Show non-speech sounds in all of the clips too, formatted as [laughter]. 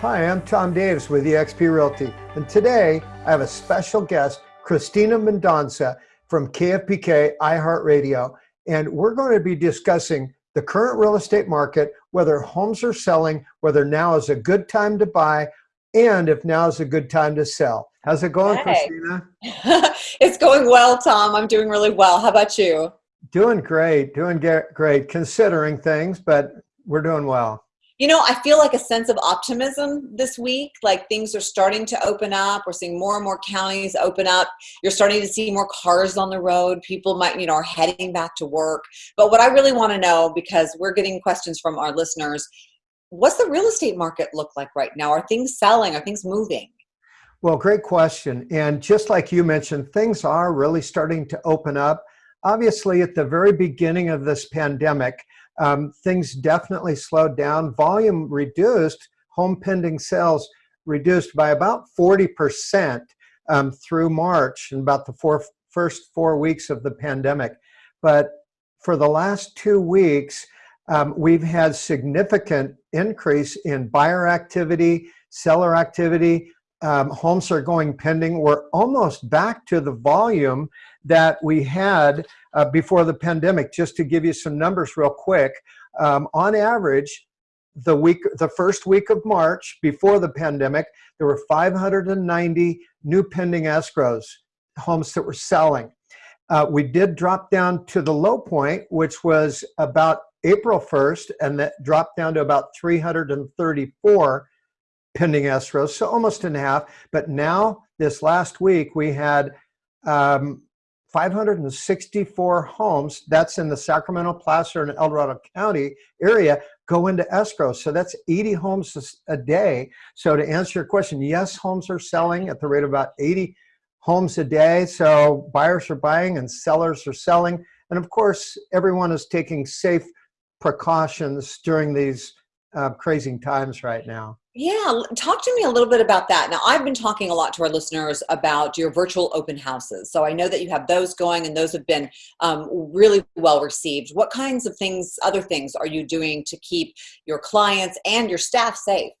Hi, I'm Tom Daves with eXp Realty, and today I have a special guest, Christina Mendonca from KFBK iHeartRadio, and we're going to be discussing the current real estate market, whether homes are selling, whether now is a good time to buy, and if now is a good time to sell. How's it going, hey. Christina? [laughs] it's going well, Tom. I'm doing really well. How about you? Doing great, doing great, considering things, but we're doing well. You know, I feel like a sense of optimism this week. Like things are starting to open up. We're seeing more and more counties open up. You're starting to see more cars on the road. People might, you know, are heading back to work. But what I really want to know, because we're getting questions from our listeners, what's the real estate market look like right now? Are things selling? Are things moving? Well, great question. And just like you mentioned, things are really starting to open up. Obviously, at the very beginning of this pandemic, um, things definitely slowed down. Volume reduced, home pending sales reduced by about 40% um, through March and about the four, first four weeks of the pandemic. But for the last two weeks, um, we've had significant increase in buyer activity, seller activity. Um, homes are going pending. We're almost back to the volume that we had uh, before the pandemic. Just to give you some numbers real quick, um, on average, the week, the first week of March before the pandemic, there were 590 new pending escrows, homes that were selling. Uh, we did drop down to the low point, which was about April 1st, and that dropped down to about 334 pending escrows, so almost in half. But now, this last week, we had um, 564 homes, that's in the Sacramento, Placer, and El Dorado County area, go into escrow. So that's 80 homes a day. So to answer your question, yes, homes are selling at the rate of about 80 homes a day. So buyers are buying and sellers are selling. And of course, everyone is taking safe precautions during these uh, crazy times right now. Yeah, talk to me a little bit about that. Now, I've been talking a lot to our listeners about your virtual open houses. So I know that you have those going and those have been um, really well received. What kinds of things, other things, are you doing to keep your clients and your staff safe?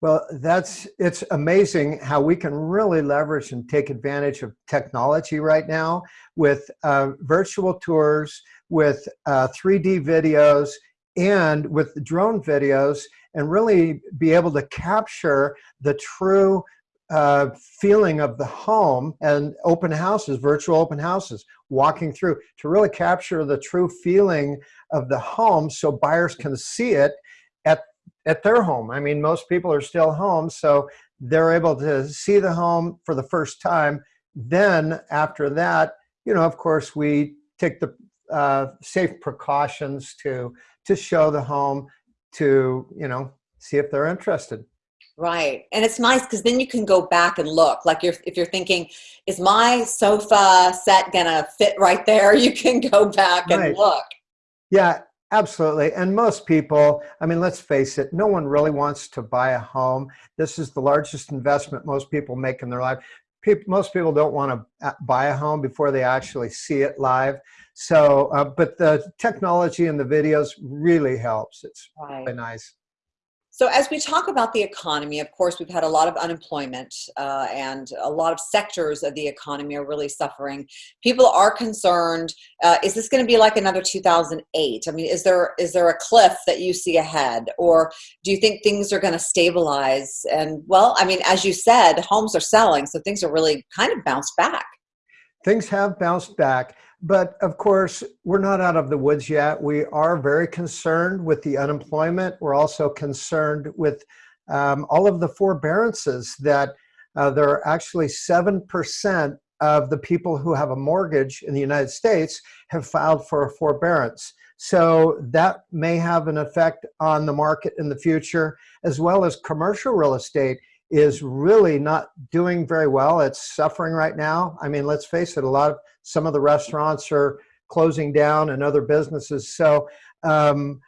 Well, that's it's amazing how we can really leverage and take advantage of technology right now with uh, virtual tours, with uh, 3D videos, and with drone videos and really be able to capture the true uh, feeling of the home and open houses, virtual open houses, walking through to really capture the true feeling of the home so buyers can see it at, at their home. I mean, most people are still home, so they're able to see the home for the first time. Then after that, you know, of course, we take the uh, safe precautions to to show the home to, you know, see if they're interested. Right. And it's nice because then you can go back and look. Like you're, if you're thinking, is my sofa set going to fit right there? [laughs] You can go back and look. Yeah, absolutely. And most people, I mean, let's face it, no one really wants to buy a home. This is the largest investment most people make in their life. People, most people don't want to uh, buy a home before they actually see it live. So, uh, but the technology and the videos really helps. It's right. really nice. So as we talk about the economy, of course, we've had a lot of unemployment uh, and a lot of sectors of the economy are really suffering. People are concerned, uh, is this going to be like another 2008? I mean, is there is there a cliff that you see ahead? Or do you think things are going to stabilize? And well, I mean, as you said, homes are selling, so things are really kind of bounced back. Things have bounced back. But of course, we're not out of the woods yet. We are very concerned with the unemployment. We're also concerned with um, all of the forbearances that uh, there are actually 7% of the people who have a mortgage in the United States have filed for a forbearance. So that may have an effect on the market in the future, as well as commercial real estate is really not doing very well. It's suffering right now. I mean, let's face it, a lot of some of the restaurants are closing down and other businesses. So um,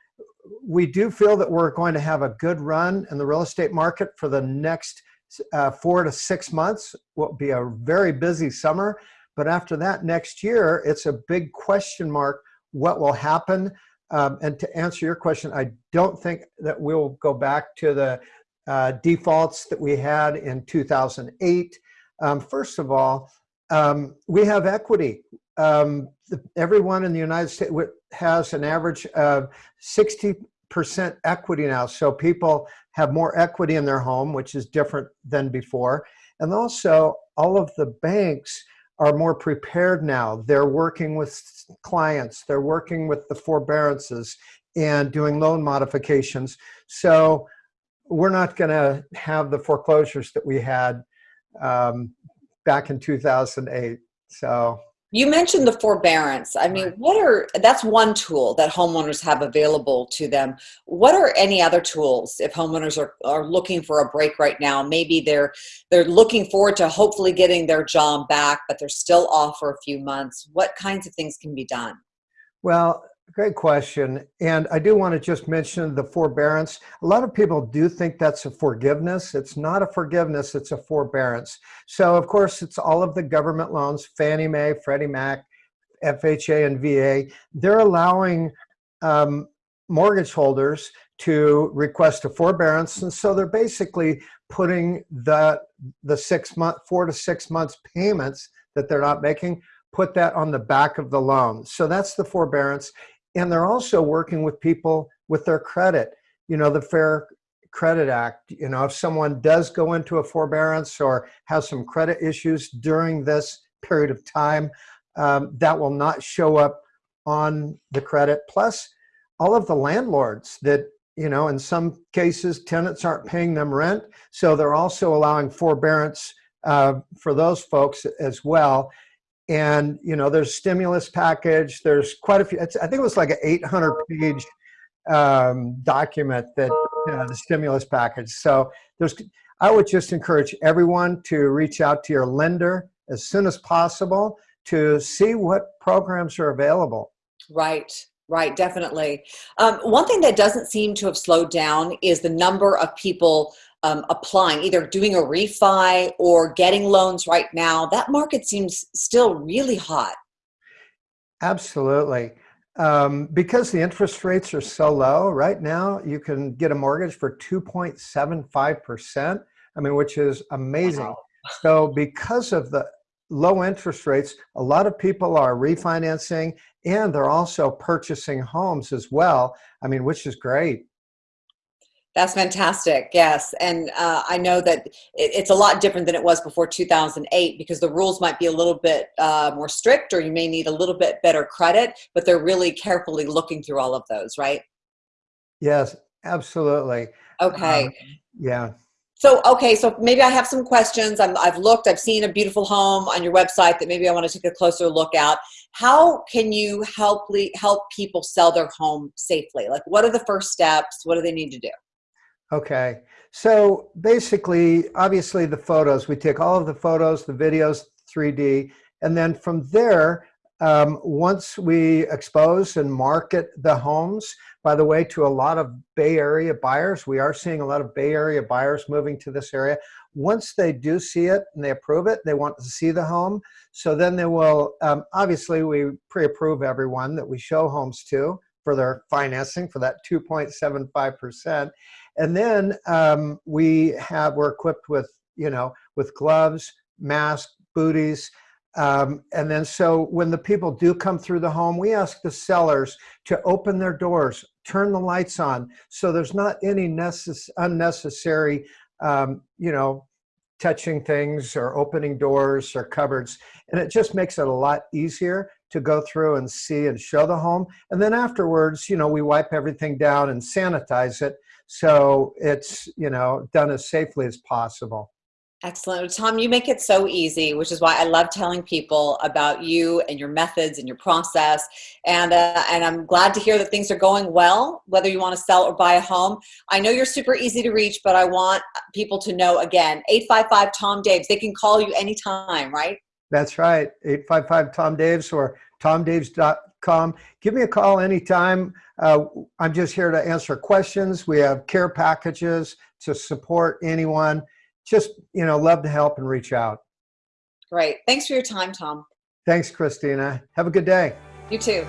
we do feel that we're going to have a good run in the real estate market for the next uh, four to six months. Will be a very busy summer. But after that, next year, it's a big question mark what will happen. Um, and to answer your question, I don't think that we'll go back to the uh, defaults that we had in 2008. Um, first of all, um, we have equity. Um, the, everyone in the United States has an average of 60% equity now. So people have more equity in their home, which is different than before. And also all of the banks are more prepared now. They're working with clients, they're working with the forbearances and doing loan modifications. So we're not going to have the foreclosures that we had um, back in 2008. So you mentioned the forbearance. I mean, what are, that's one tool that homeowners have available to them. What are any other tools if homeowners are, are looking for a break right now? Maybe they're, they're looking forward to hopefully getting their job back, but they're still off for a few months. What kinds of things can be done? Well, Great question. And I do want to just mention the forbearance. A lot of people do think that's a forgiveness. It's not a forgiveness, it's a forbearance. So of course, it's all of the government loans, Fannie Mae, Freddie Mac, FHA and VA. They're allowing um, mortgage holders to request a forbearance. And so they're basically putting the, the six month, four to six months payments that they're not making put that on the back of the loan. So that's the forbearance. And they're also working with people with their credit. You know, the Fair Credit Act, you know, if someone does go into a forbearance or has some credit issues during this period of time, um, that will not show up on the credit. Plus, all of the landlords that, you know, in some cases, tenants aren't paying them rent. So they're also allowing forbearance uh, for those folks as well and you know there's stimulus package there's quite a few i think it was like an 800 page um, document that the stimulus package. So there's i would just encourage everyone to reach out to your lender as soon as possible to see what programs are available. Right right definitely. Um, one thing that doesn't seem to have slowed down is the number of people um, applying, either doing a refi or getting loans right now, that market seems still really hot. Absolutely. Um, because the interest rates are so low right now, you can get a mortgage for 2.75%. I mean, which is amazing. Wow. [laughs] So because of the low interest rates, a lot of people are refinancing and they're also purchasing homes as well. I mean, which is great. That's fantastic. Yes. And uh, I know that it, it's a lot different than it was before 2008 because the rules might be a little bit uh, more strict or you may need a little bit better credit, but they're really carefully looking through all of those, right? Yes, absolutely. Okay. Um, yeah. So, okay, so maybe I have some questions. i have looked, I've seen a beautiful home on your website that maybe I want to take a closer look at. How can you help, help people sell their home safely? Like, what are the first steps? What do they need to do? Okay, so basically, obviously the photos, we take all of the photos, the videos, 3D, and then from there, um, once we expose and market the homes, by the way, to a lot of Bay Area buyers, we are seeing a lot of Bay Area buyers moving to this area. Once they do see it and they approve it, they want to see the home. So then they will, um, obviously we pre-approve everyone that we show homes to for their financing for that 2.75%. And then um, we have, we're equipped with, you know, with gloves, masks, booties. Um, and then so when the people do come through the home, we ask the sellers to open their doors, turn the lights on. So there's not any necess unnecessary, um, you know, touching things or opening doors or cupboards. And it just makes it a lot easier to go through and see and show the home. And then afterwards, you know, we wipe everything down and sanitize it so it's, you know, done as safely as possible. Excellent. Tom, you make it so easy, which is why I love telling people about you and your methods and your process. And, uh, and I'm glad to hear that things are going well, whether you want to sell or buy a home. I know you're super easy to reach, but I want people to know again, 855 Tom Daves. They can call you anytime, right? That's right. 855 Tom Daves or tomdaves.com. Give me a call anytime. Uh, I'm just here to answer questions. We have care packages to support anyone. Just, you know, love to help and reach out. Great. Thanks for your time, Tom. Thanks, Christina. Have a good day. You too.